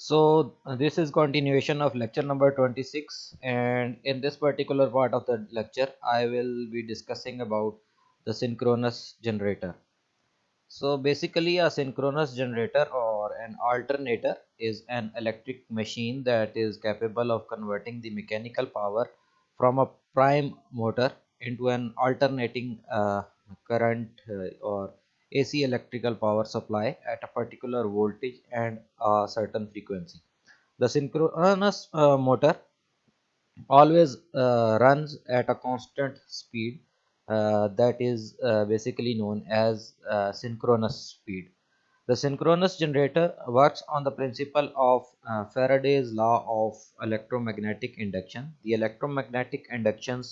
So uh, this is continuation of lecture number 26 and in this particular part of the lecture I will be discussing about the synchronous generator. So basically a synchronous generator or an alternator is an electric machine that is capable of converting the mechanical power from a prime motor into an alternating uh, current uh, or AC electrical power supply at a particular voltage and a certain frequency. The synchronous uh, motor always uh, runs at a constant speed uh, that is uh, basically known as uh, synchronous speed. The synchronous generator works on the principle of uh, Faraday's law of electromagnetic induction. The electromagnetic induction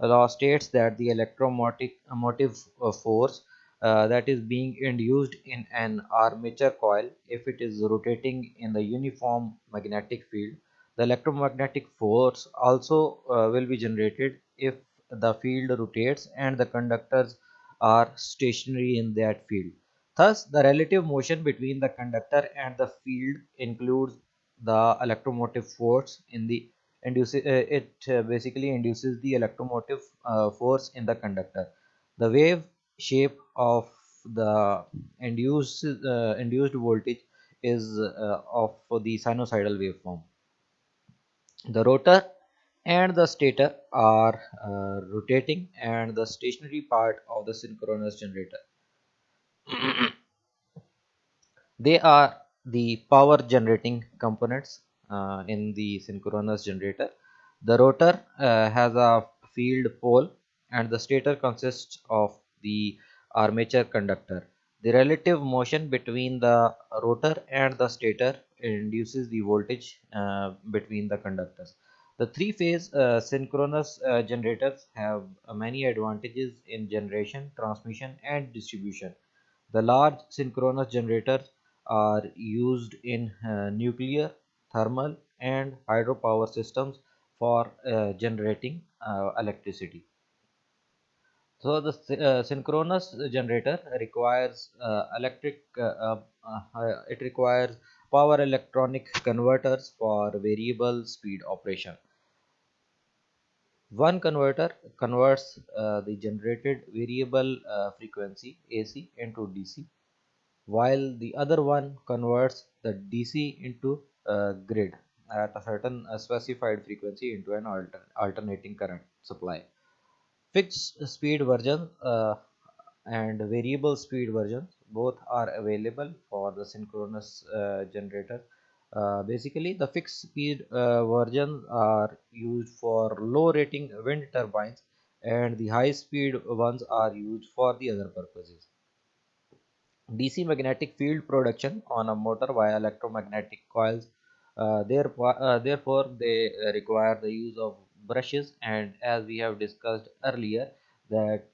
law states that the electromotive force uh, that is being induced in an armature coil if it is rotating in the uniform magnetic field. The electromagnetic force also uh, will be generated if the field rotates and the conductors are stationary in that field. Thus, the relative motion between the conductor and the field includes the electromotive force in the induces uh, it uh, basically induces the electromotive uh, force in the conductor. The wave shape of the induced uh, induced voltage is uh, of the sinusoidal waveform. The rotor and the stator are uh, rotating and the stationary part of the synchronous generator they are the power generating components uh, in the synchronous generator the rotor uh, has a field pole and the stator consists of the armature conductor. The relative motion between the rotor and the stator induces the voltage uh, between the conductors. The three phase uh, synchronous uh, generators have uh, many advantages in generation transmission and distribution. The large synchronous generators are used in uh, nuclear, thermal and hydropower systems for uh, generating electricity. So the uh, synchronous generator requires uh, electric, uh, it requires power electronic converters for variable speed operation. One converter converts uh, the generated variable uh, frequency AC into DC while the other one converts the DC into grid at a certain uh, specified frequency into an alter alternating current supply. Fixed speed version uh, and variable speed versions both are available for the synchronous uh, generator. Uh, basically the fixed speed uh, versions are used for low rating wind turbines and the high speed ones are used for the other purposes. DC magnetic field production on a motor via electromagnetic coils uh, therefore, uh, therefore they require the use of brushes and as we have discussed earlier that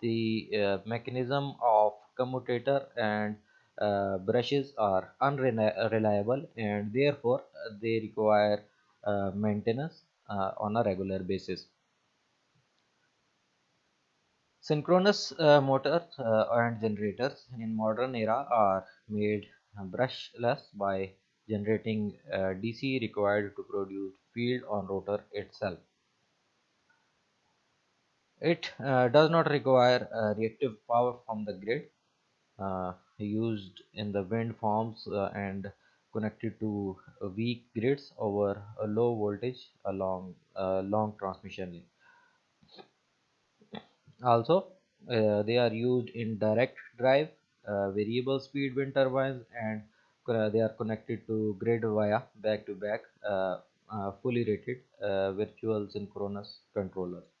the uh, mechanism of commutator and uh, brushes are unreliable and therefore they require uh, maintenance uh, on a regular basis. Synchronous uh, motors uh, and generators in modern era are made brushless by generating uh, dc required to produce field on rotor itself it does not require reactive power from the grid uh, used in the wind farms uh, and connected to weak grids over a low voltage along a long transmission. Also, uh, they are used in direct drive, uh, variable speed wind turbines, and uh, they are connected to grid via back to back fully rated virtual synchronous controllers.